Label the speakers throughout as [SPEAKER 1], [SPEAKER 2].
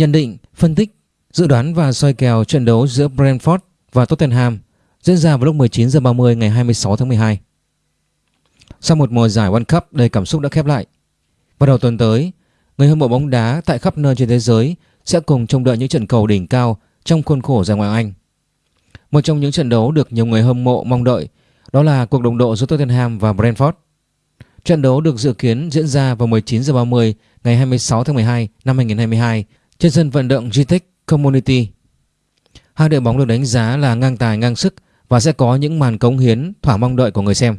[SPEAKER 1] Nhận định, phân tích, dự đoán và soi kèo trận đấu giữa Brentford và Tottenham diễn ra vào lúc 19 h 30 ngày 26 tháng 12. Sau một mùa giải World Cup đầy cảm xúc đã khép lại, vào đầu tuần tới, người hâm mộ bóng đá tại khắp nơi trên thế giới sẽ cùng trông đợi những trận cầu đỉnh cao trong khuôn khổ giải Ngoại Anh. Một trong những trận đấu được nhiều người hâm mộ mong đợi đó là cuộc đồng độ giữa Tottenham và Brentford. Trận đấu được dự kiến diễn ra vào 19 h 30 ngày 26 tháng 12 năm 2022 trên sân vận động GTEC Community. Hai đội bóng được đánh giá là ngang tài ngang sức và sẽ có những màn cống hiến thỏa mong đợi của người xem.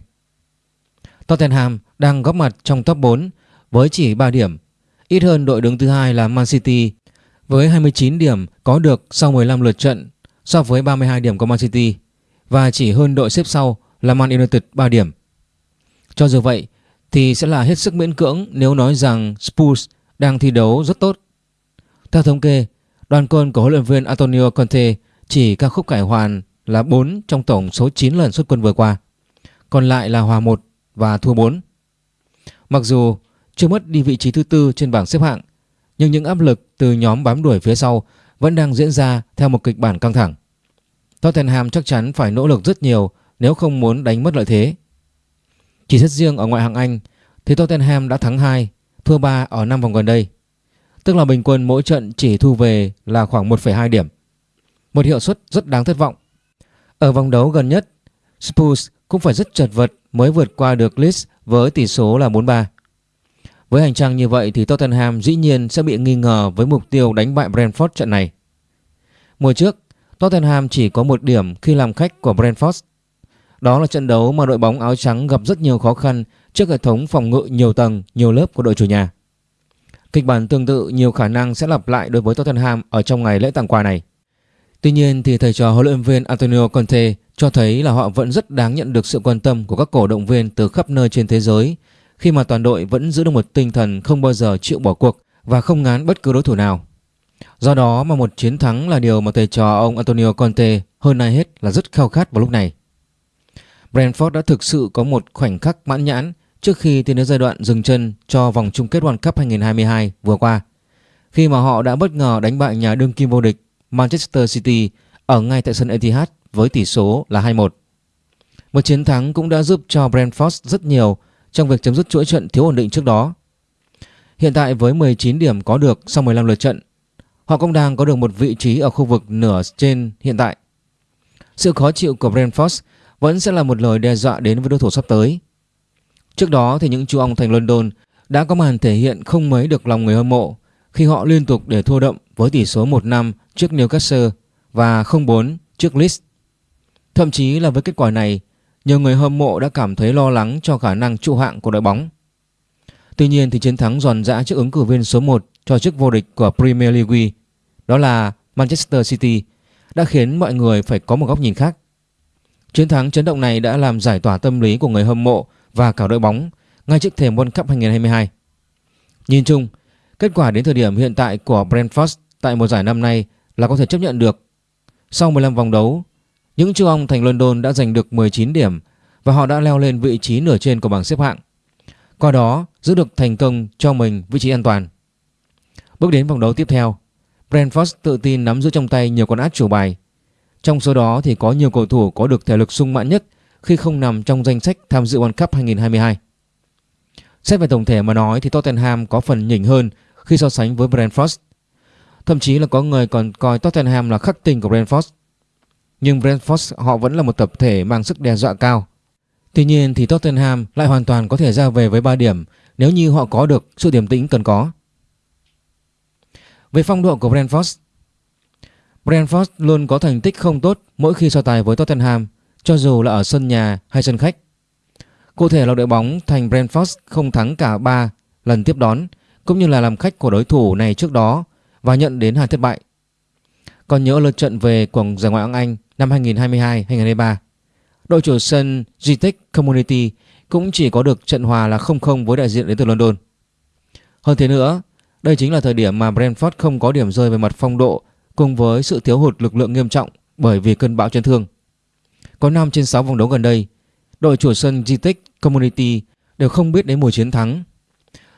[SPEAKER 1] Tottenham đang góp mặt trong top 4 với chỉ 3 điểm, ít hơn đội đứng thứ hai là Man City với 29 điểm có được sau 15 lượt trận so với 32 điểm của Man City và chỉ hơn đội xếp sau là Man United 3 điểm. Cho dù vậy thì sẽ là hết sức miễn cưỡng nếu nói rằng Spurs đang thi đấu rất tốt. Theo thống kê, đoàn quân của huấn luyện viên Antonio Conte chỉ ca khúc cải hoàn là 4 trong tổng số 9 lần xuất quân vừa qua. Còn lại là hòa 1 và thua 4. Mặc dù chưa mất đi vị trí thứ tư trên bảng xếp hạng, nhưng những áp lực từ nhóm bám đuổi phía sau vẫn đang diễn ra theo một kịch bản căng thẳng. Tottenham chắc chắn phải nỗ lực rất nhiều nếu không muốn đánh mất lợi thế. Chỉ xét riêng ở ngoại hạng Anh thì Tottenham đã thắng 2, thua 3 ở 5 vòng gần đây. Tức là bình quân mỗi trận chỉ thu về là khoảng 1,2 điểm. Một hiệu suất rất đáng thất vọng. Ở vòng đấu gần nhất, Spurs cũng phải rất chật vật mới vượt qua được Leeds với tỷ số là 4-3. Với hành trang như vậy thì Tottenham dĩ nhiên sẽ bị nghi ngờ với mục tiêu đánh bại Brentford trận này. Mùa trước, Tottenham chỉ có một điểm khi làm khách của Brentford. Đó là trận đấu mà đội bóng áo trắng gặp rất nhiều khó khăn trước hệ thống phòng ngự nhiều tầng, nhiều lớp của đội chủ nhà. Kịch bản tương tự nhiều khả năng sẽ lặp lại đối với Tottenham ở trong ngày lễ tặng quà này. Tuy nhiên thì thầy trò huấn luyện viên Antonio Conte cho thấy là họ vẫn rất đáng nhận được sự quan tâm của các cổ động viên từ khắp nơi trên thế giới khi mà toàn đội vẫn giữ được một tinh thần không bao giờ chịu bỏ cuộc và không ngán bất cứ đối thủ nào. Do đó mà một chiến thắng là điều mà thầy trò ông Antonio Conte hơn ai hết là rất khao khát vào lúc này. Brentford đã thực sự có một khoảnh khắc mãn nhãn trước khi tiến đến giai đoạn dừng chân cho vòng chung kết World Cup 2022 vừa qua khi mà họ đã bất ngờ đánh bại nhà đương kim vô địch Manchester City ở ngay tại sân Etihad với tỷ số là 2-1. Một chiến thắng cũng đã giúp cho Brentford rất nhiều trong việc chấm dứt chuỗi trận thiếu ổn định trước đó. Hiện tại với 19 điểm có được sau 15 lượt trận, họ cũng đang có được một vị trí ở khu vực nửa trên hiện tại. Sự khó chịu của Brentford vẫn sẽ là một lời đe dọa đến với đối thủ sắp tới. Trước đó thì những chú ong thành London đã có màn thể hiện không mấy được lòng người hâm mộ khi họ liên tục để thua đậm với tỷ số 1-5 trước Newcastle và 0-4 trước Leeds. Thậm chí là với kết quả này, nhiều người hâm mộ đã cảm thấy lo lắng cho khả năng trụ hạng của đội bóng. Tuy nhiên thì chiến thắng giòn giã trước ứng cử viên số 1 cho chức vô địch của Premier League, đó là Manchester City, đã khiến mọi người phải có một góc nhìn khác. Chiến thắng chấn động này đã làm giải tỏa tâm lý của người hâm mộ và cả đội bóng ngay trước thềm World Cup 2022. Nhìn chung, kết quả đến thời điểm hiện tại của Brentford tại mùa giải năm nay là có thể chấp nhận được. Sau 15 vòng đấu, những chú ong thành London đã giành được 19 điểm và họ đã leo lên vị trí nửa trên của bảng xếp hạng. Qua đó giữ được thành công cho mình vị trí an toàn. Bước đến vòng đấu tiếp theo, Brentford tự tin nắm giữ trong tay nhiều con át chủ bài. Trong số đó thì có nhiều cầu thủ có được thể lực sung mãn nhất khi không nằm trong danh sách tham dự World Cup 2022. Xét về tổng thể mà nói thì Tottenham có phần nhỉnh hơn khi so sánh với Brentford. Thậm chí là có người còn coi Tottenham là khắc tinh của Brentford. Nhưng Brentford họ vẫn là một tập thể mang sức đe dọa cao. Tuy nhiên thì Tottenham lại hoàn toàn có thể ra về với 3 điểm nếu như họ có được sự điềm tĩnh cần có. Về phong độ của Brentford Brentford luôn có thành tích không tốt mỗi khi so tài với Tottenham cho dù là ở sân nhà hay sân khách. Cụ thể là đội bóng thành Brentford không thắng cả 3 lần tiếp đón cũng như là làm khách của đối thủ này trước đó và nhận đến hai thất bại. Còn nhớ lượt trận về của giải Ngoại hạng Anh năm 2022-2023, đội chủ sân Gtech Community cũng chỉ có được trận hòa là 0-0 với đại diện đến từ London. Hơn thế nữa, đây chính là thời điểm mà Brentford không có điểm rơi về mặt phong độ cùng với sự thiếu hụt lực lượng nghiêm trọng bởi vì cơn bão chấn thương. Có 5 trên 6 vòng đấu gần đây, đội chủ sân Gtech Community đều không biết đến mùa chiến thắng.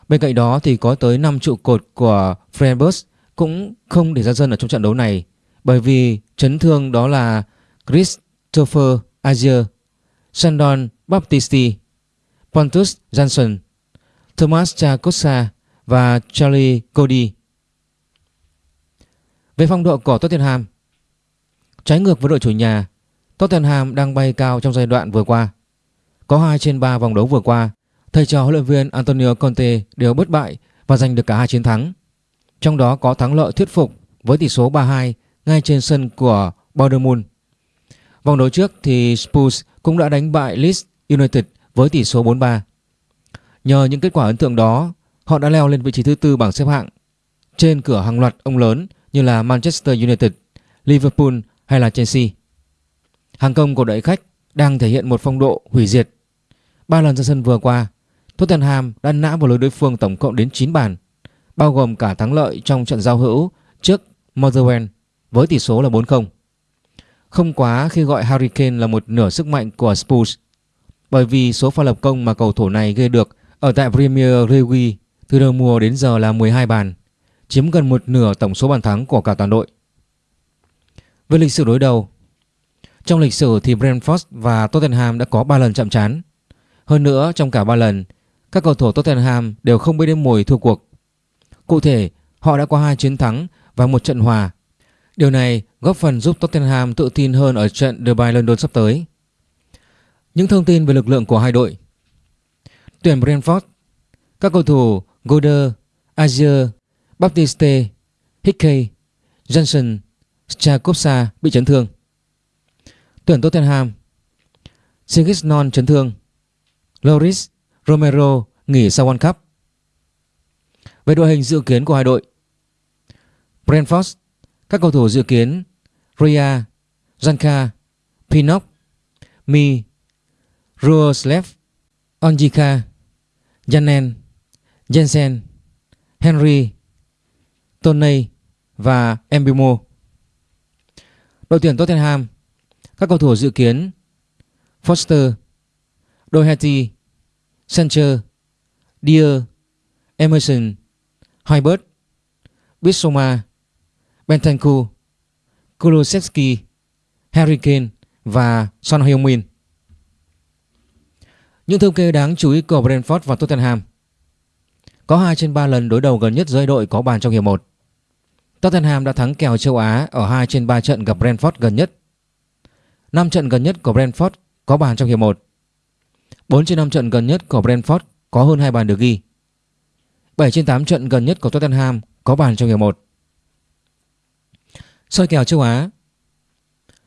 [SPEAKER 1] Bên cạnh đó thì có tới 5 trụ cột của Freiburg cũng không để ra sân ở trong trận đấu này bởi vì chấn thương đó là Christopher Azier, Sandon Baptisti, Pontus Jansson, Thomas Chakosa và Charlie Cody. Về phong độ của Tottenham, trái ngược với đội chủ nhà, Tottenham đang bay cao trong giai đoạn vừa qua. Có 2 trên 3 vòng đấu vừa qua, thầy trò huấn luyện viên Antonio Conte đều bất bại và giành được cả hai chiến thắng. Trong đó có thắng lợi thuyết phục với tỷ số 3-2 ngay trên sân của Bournemouth. Vòng đấu trước thì Spurs cũng đã đánh bại Leeds United với tỷ số 4-3. Nhờ những kết quả ấn tượng đó, họ đã leo lên vị trí thứ tư bảng xếp hạng trên cửa hàng loạt ông lớn như là Manchester United, Liverpool hay là Chelsea. Hàng công của đội khách đang thể hiện một phong độ hủy diệt. Ba lần ra sân vừa qua, Tottenham đã nã vào lưới đối phương tổng cộng đến 9 bàn, bao gồm cả thắng lợi trong trận giao hữu trước Motherwell với tỷ số là 4-0. Không quá khi gọi Harry Kane là một nửa sức mạnh của Spurs bởi vì số pha lập công mà cầu thủ này gây được ở tại Premier League từ đầu mùa đến giờ là 12 bàn, chiếm gần một nửa tổng số bàn thắng của cả toàn đội. Về lịch sử đối đầu, trong lịch sử thì Brentford và Tottenham đã có 3 lần chạm trán. Hơn nữa trong cả 3 lần, các cầu thủ Tottenham đều không biết đến mùi thua cuộc. Cụ thể, họ đã có hai chiến thắng và một trận hòa. Điều này góp phần giúp Tottenham tự tin hơn ở trận Derby London sắp tới. Những thông tin về lực lượng của hai đội Tuyển Brentford Các cầu thủ Goder, Azier, Baptiste, Hickey, Johnson, Strakopsa bị chấn thương Tuyển Tottenham. Sigisnon chấn thương. Loris Romero nghỉ sau World Cup. Về đội hình dự kiến của hai đội. Brentford Các cầu thủ dự kiến Ria, Zanka, Pinnock, Mi, Ruoslev, Onjika, Janen, Jensen, Henry, Tony và Embimo Đội tuyển Tottenham các cầu thủ dự kiến Foster, Doherty, Sancher, Deer, Emerson, Hybert, Bissoma, Bentancur, Kulosevsky, Harry Kane và Son Heung-min. Những thống kê đáng chú ý của Brentford và Tottenham. Có 2 trên 3 lần đối đầu gần nhất giữa đội có bàn trong hiệp 1 Tottenham đã thắng kèo châu Á ở 2 trên 3 trận gặp Brentford gần nhất. 5 trận gần nhất của Brentford có bàn trong hiệp 1 4 trên 5 trận gần nhất của Brentford có hơn 2 bàn được ghi 7 trên 8 trận gần nhất của Tottenham có bàn trong hiệp 1 soi kèo châu Á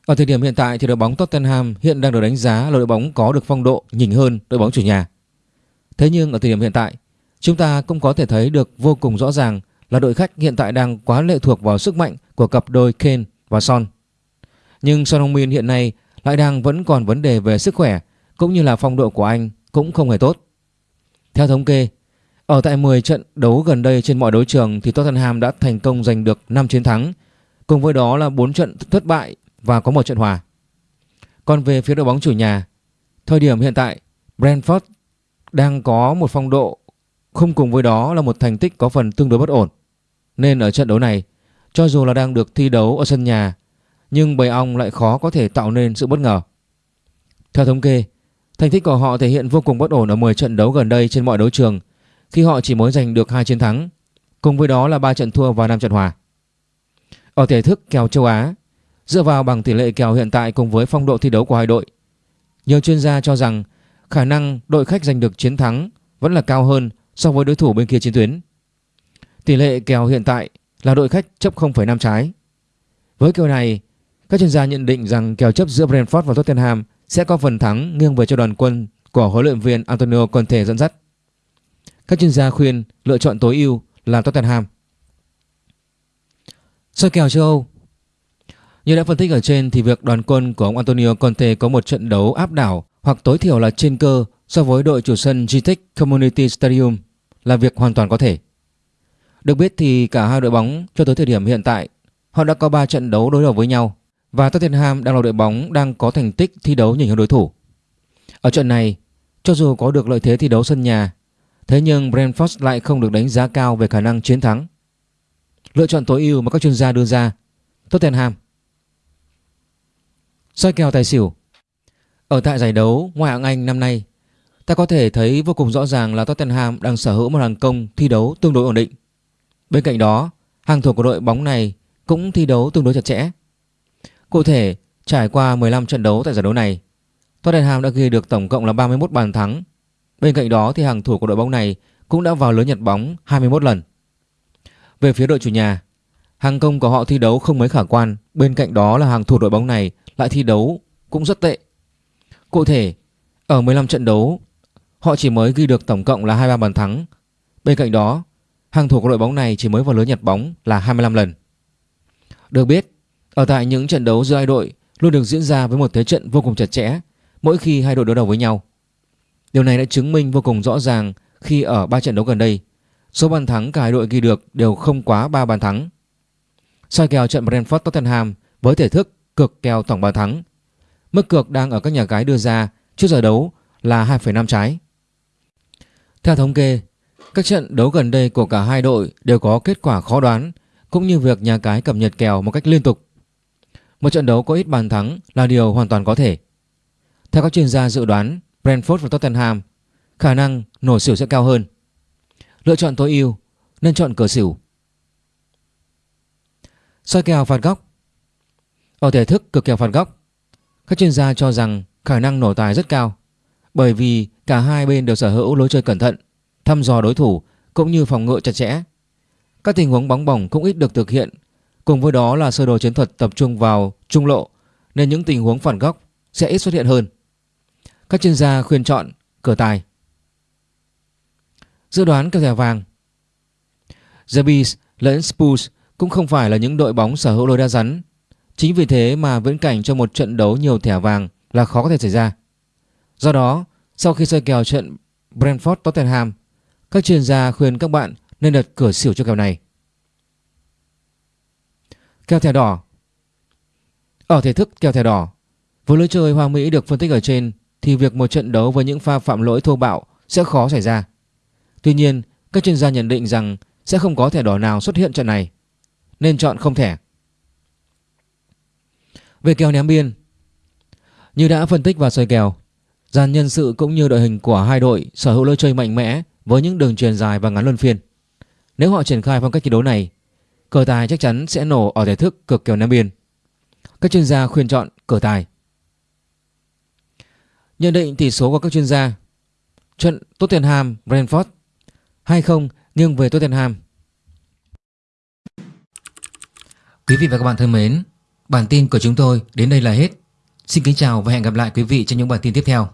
[SPEAKER 1] ở thời điểm hiện tại thì đội bóng Tottenham hiện đang được đánh giá là đội bóng có được phong độ nhỉnh hơn đội bóng chủ nhà. Thế nhưng ở thời điểm hiện tại, chúng ta cũng có thể thấy được vô cùng rõ ràng là đội khách hiện tại đang quá lệ thuộc vào sức mạnh của cặp đôi Kane và Son. Nhưng Son Heung-min hiện nay lại đang vẫn còn vấn đề về sức khỏe cũng như là phong độ của anh cũng không hề tốt. Theo thống kê, ở tại 10 trận đấu gần đây trên mọi đấu trường thì Tottenham đã thành công giành được 5 chiến thắng, cùng với đó là 4 trận thất bại và có một trận hòa. Còn về phía đội bóng chủ nhà, thời điểm hiện tại Brentford đang có một phong độ không cùng với đó là một thành tích có phần tương đối bất ổn. Nên ở trận đấu này, cho dù là đang được thi đấu ở sân nhà, nhưng bầy ong lại khó có thể tạo nên sự bất ngờ. Theo thống kê, thành tích của họ thể hiện vô cùng bất ổn ở 10 trận đấu gần đây trên mọi đấu trường khi họ chỉ mới giành được 2 chiến thắng, cùng với đó là 3 trận thua và 5 trận hòa. Ở thể thức kèo châu Á, Dựa vào bằng tỷ lệ kèo hiện tại cùng với phong độ thi đấu của hai đội, nhiều chuyên gia cho rằng khả năng đội khách giành được chiến thắng vẫn là cao hơn so với đối thủ bên kia chiến tuyến. Tỷ lệ kèo hiện tại là đội khách chấp 0,5 trái. Với kèo này, các chuyên gia nhận định rằng kèo chấp giữa Brentford và Tottenham sẽ có phần thắng nghiêng về cho đoàn quân của huấn luyện viên Antonio Conte dẫn dắt. Các chuyên gia khuyên lựa chọn tối ưu là Tottenham. Soi kèo châu Âu như đã phân tích ở trên thì việc đoàn quân của ông Antonio Conte có một trận đấu áp đảo hoặc tối thiểu là trên cơ so với đội chủ sân GTEC Community Stadium là việc hoàn toàn có thể. Được biết thì cả hai đội bóng cho tới thời điểm hiện tại, họ đã có 3 trận đấu đối đầu với nhau và Tottenham đang là đội bóng đang có thành tích thi đấu nhỉnh hơn đối thủ. Ở trận này, cho dù có được lợi thế thi đấu sân nhà, thế nhưng Brentford lại không được đánh giá cao về khả năng chiến thắng. Lựa chọn tối ưu mà các chuyên gia đưa ra Tottenham soi kèo tài xỉu Ở tại giải đấu ngoại hạng Anh năm nay Ta có thể thấy vô cùng rõ ràng là Tottenham đang sở hữu một hàng công thi đấu tương đối ổn định Bên cạnh đó hàng thủ của đội bóng này cũng thi đấu tương đối chặt chẽ Cụ thể trải qua 15 trận đấu tại giải đấu này Tottenham đã ghi được tổng cộng là 31 bàn thắng Bên cạnh đó thì hàng thủ của đội bóng này cũng đã vào lưới nhặt bóng 21 lần về phía đội chủ nhà, hàng công của họ thi đấu không mấy khả quan, bên cạnh đó là hàng thủ đội bóng này lại thi đấu cũng rất tệ. Cụ thể, ở 15 trận đấu, họ chỉ mới ghi được tổng cộng là 23 bàn thắng. Bên cạnh đó, hàng thủ của đội bóng này chỉ mới vào lưới nhặt bóng là 25 lần. Được biết, ở tại những trận đấu giữa hai đội luôn được diễn ra với một thế trận vô cùng chặt chẽ mỗi khi hai đội đối đầu với nhau. Điều này đã chứng minh vô cùng rõ ràng khi ở ba trận đấu gần đây, Số bàn thắng cả hai đội ghi được đều không quá 3 bàn thắng. Soi kèo trận Brentford Tottenham với thể thức cược kèo tổng bàn thắng. Mức cược đang ở các nhà cái đưa ra trước giờ đấu là 2,5 trái. Theo thống kê, các trận đấu gần đây của cả hai đội đều có kết quả khó đoán cũng như việc nhà cái cập nhật kèo một cách liên tục. Một trận đấu có ít bàn thắng là điều hoàn toàn có thể. Theo các chuyên gia dự đoán, Brentford và Tottenham khả năng nổ xỉu sẽ cao hơn. Lựa chọn tối ưu nên chọn cửa xỉu. soi kèo phạt góc Ở thể thức cực kèo phạt góc, các chuyên gia cho rằng khả năng nổ tài rất cao bởi vì cả hai bên đều sở hữu lối chơi cẩn thận, thăm dò đối thủ cũng như phòng ngự chặt chẽ. Các tình huống bóng bổng cũng ít được thực hiện, cùng với đó là sơ đồ chiến thuật tập trung vào trung lộ nên những tình huống phản góc sẽ ít xuất hiện hơn. Các chuyên gia khuyên chọn cửa tài. Dự đoán kèo thẻ vàng The Bees lẫn Spurs cũng không phải là những đội bóng sở hữu lối đa rắn. Chính vì thế mà viễn cảnh cho một trận đấu nhiều thẻ vàng là khó có thể xảy ra. Do đó, sau khi soi kèo trận Brentford Tottenham, các chuyên gia khuyên các bạn nên đặt cửa xỉu cho kèo này. Kèo thẻ đỏ Ở thể thức kèo thẻ đỏ, với lối chơi Hoa Mỹ được phân tích ở trên thì việc một trận đấu với những pha phạm lỗi thô bạo sẽ khó xảy ra. Tuy nhiên, các chuyên gia nhận định rằng sẽ không có thẻ đỏ nào xuất hiện trận này, nên chọn không thẻ. Về kèo ném biên, như đã phân tích và soi kèo, dàn nhân sự cũng như đội hình của hai đội sở hữu lối chơi mạnh mẽ với những đường truyền dài và ngắn luân phiên. Nếu họ triển khai phong cách thi đấu này, cờ tài chắc chắn sẽ nổ ở thể thức cực kèo nam biên. Các chuyên gia khuyên chọn cờ tài. Nhận định tỷ số của các chuyên gia Trận Tottenham Brentford 2-0 nghiêng về Tottenham. Quý vị và các bạn thân mến, bản tin của chúng tôi đến đây là hết. Xin kính chào và hẹn gặp lại quý vị trong những bản tin tiếp theo.